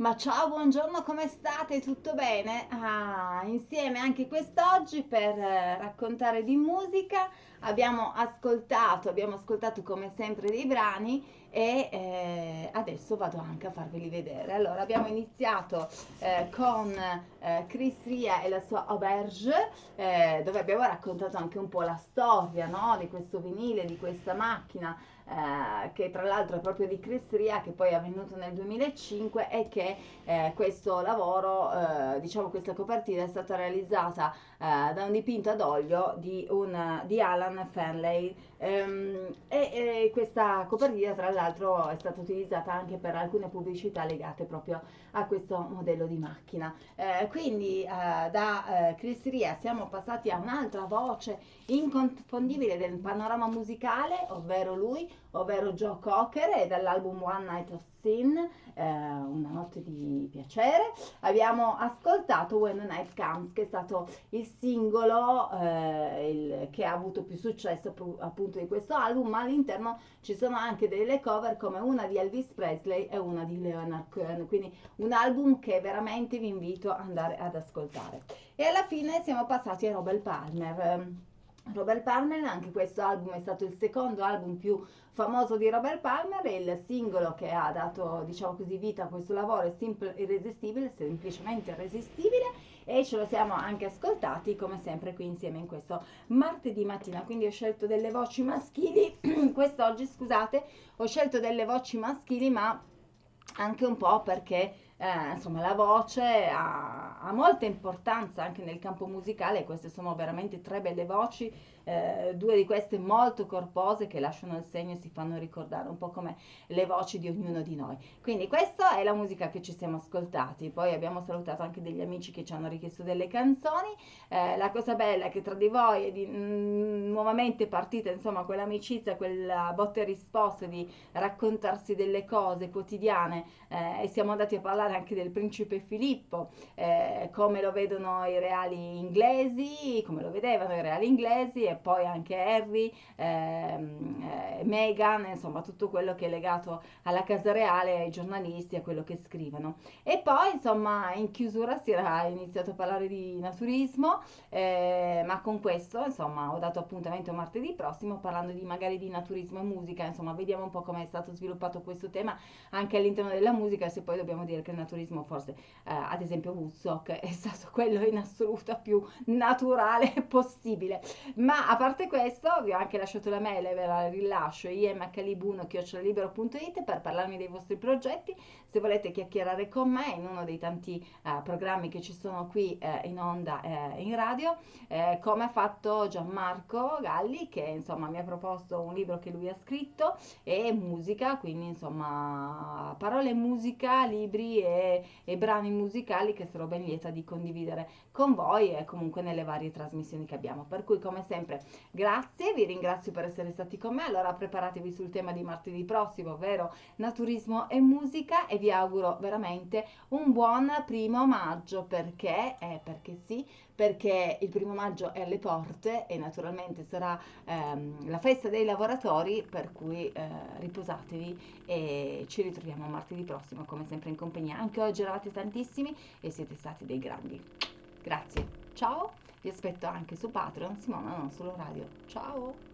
Ma ciao, buongiorno, come state? Tutto bene? Ah, insieme anche quest'oggi per eh, raccontare di musica. Abbiamo ascoltato, abbiamo ascoltato come sempre dei brani e eh, adesso vado anche a farveli vedere. Allora, abbiamo iniziato eh, con eh, Chris Ria e la sua Auberge, eh, dove abbiamo raccontato anche un po' la storia no? di questo vinile, di questa macchina eh, che tra l'altro è proprio di Chris Ria, che poi è avvenuto nel 2005 e che eh, questo lavoro, eh, diciamo questa copertina è stata realizzata eh, da un dipinto ad olio di, un, di Alan Fanley ehm, e, e, questa copertina tra l'altro è stata utilizzata anche per alcune pubblicità legate proprio a questo modello di macchina. Eh, quindi da Chris Ria siamo passati a un'altra voce inconfondibile del panorama musicale, ovvero lui, ovvero Joe Cocker e dall'album One Night of Sin, eh, Una notte di piacere, abbiamo ascoltato When the Night Comes, che è stato il singolo eh, il, che ha avuto più successo appunto di questo album, ma all'interno ci sono anche delle cover come una di Elvis Presley e una di Leonard Cohen, quindi un album che veramente vi invito ad andare ad ascoltare. E alla fine siamo passati a Robert Palmer. Robert Palmer, anche questo album è stato il secondo album più famoso di Robert Palmer e il singolo che ha dato, diciamo così, vita a questo lavoro è Simple Irresistibile, semplicemente irresistibile e ce lo siamo anche ascoltati come sempre qui insieme in questo martedì mattina, quindi ho scelto delle voci maschili, quest'oggi scusate, ho scelto delle voci maschili ma anche un po' perché eh, insomma la voce ha, ha, molta importanza anche nel campo musicale, queste sono veramente tre belle voci, eh, due di queste molto corpose che lasciano il segno e si fanno ricordare un po' come le voci di ognuno di noi. Quindi questa è la musica che ci siamo ascoltati, poi abbiamo salutato anche degli amici che ci hanno richiesto delle canzoni, eh, la cosa bella è che tra di voi è di, mh, mm, nuovamente partita insomma quell'amicizia, quella botta e risposta di raccontarsi delle cose quotidiane eh, e siamo andati a parlare parlare anche del principe Filippo, eh, come lo vedono i reali inglesi, come lo vedevano i reali inglesi e poi anche Harry, ehm, eh, Meghan, insomma tutto quello che è legato alla casa reale, ai giornalisti, a quello che scrivono. E poi insomma in chiusura si era iniziato a parlare di naturismo, eh, ma con questo insomma ho dato appuntamento martedì prossimo parlando di magari di naturismo e musica, insomma vediamo un po' come è stato sviluppato questo tema anche all'interno della musica, se poi dobbiamo dire che il naturismo forse eh, ad esempio Woodstock è stato quello in assoluto più naturale possibile. Ma a parte questo vi ho anche lasciato la mail e ve la rilascio imhlibuno.it per parlarmi dei vostri progetti. Se volete chiacchierare con me in uno dei tanti eh, programmi che ci sono qui eh, in onda eh, in radio eh, come ha fatto Gianmarco Galli che insomma mi ha proposto un libro che lui ha scritto e musica quindi insomma parole musica libri e e, brani musicali che sarò ben lieta di condividere con voi e comunque nelle varie trasmissioni che abbiamo. Per cui come sempre grazie, vi ringrazio per essere stati con me, allora preparatevi sul tema di martedì prossimo, ovvero naturismo e musica e vi auguro veramente un buon primo maggio. Perché, eh, perché sì, perché il primo maggio è alle porte e naturalmente sarà ehm, la festa dei lavoratori, per cui eh, riposatevi e ci ritroviamo martedì prossimo come sempre in compagnia. Anche oggi eravate tantissimi e siete stati dei grandi. Grazie, ciao, vi aspetto anche su Patreon, Simona non solo radio. Ciao!